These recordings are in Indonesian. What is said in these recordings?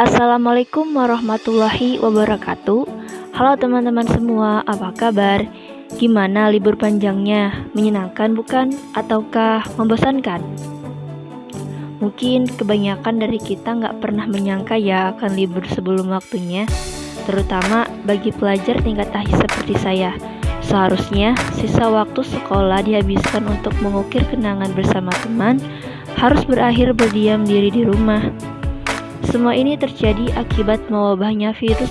Assalamualaikum warahmatullahi wabarakatuh Halo teman-teman semua, apa kabar? Gimana libur panjangnya? Menyenangkan bukan? Ataukah membosankan? Mungkin kebanyakan dari kita nggak pernah menyangka ya akan libur sebelum waktunya Terutama bagi pelajar tingkat akhir seperti saya Seharusnya sisa waktu sekolah dihabiskan untuk mengukir kenangan bersama teman Harus berakhir berdiam diri di rumah semua ini terjadi akibat mewabahnya virus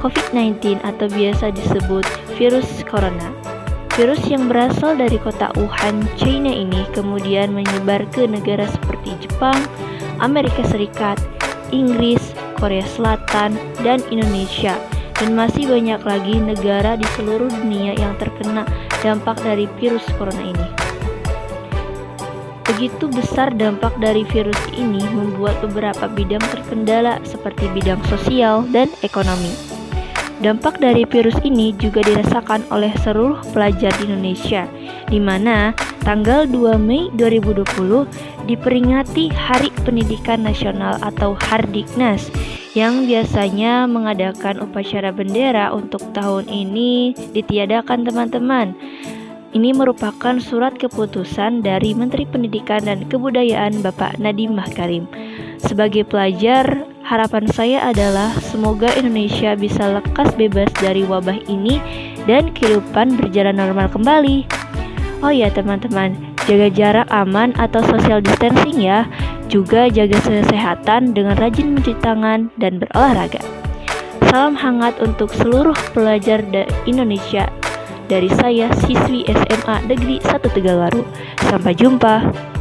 COVID-19 atau biasa disebut virus corona. Virus yang berasal dari kota Wuhan, China ini kemudian menyebar ke negara seperti Jepang, Amerika Serikat, Inggris, Korea Selatan, dan Indonesia. Dan masih banyak lagi negara di seluruh dunia yang terkena dampak dari virus corona ini. Begitu besar dampak dari virus ini membuat beberapa bidang terkendala seperti bidang sosial dan ekonomi. Dampak dari virus ini juga dirasakan oleh seluruh pelajar di Indonesia, di mana tanggal 2 Mei 2020 diperingati Hari Pendidikan Nasional atau Hardiknas yang biasanya mengadakan upacara bendera untuk tahun ini ditiadakan teman-teman. Ini merupakan surat keputusan dari Menteri Pendidikan dan Kebudayaan Bapak Nadiem Makarim. Sebagai pelajar, harapan saya adalah semoga Indonesia bisa lekas bebas dari wabah ini dan kehidupan berjalan normal kembali. Oh ya teman-teman, jaga jarak aman atau social distancing ya. Juga jaga kesehatan dengan rajin mencuci tangan dan berolahraga. Salam hangat untuk seluruh pelajar Indonesia dari saya, siswi SMA Negeri 1 Tegalwaru. Sampai jumpa.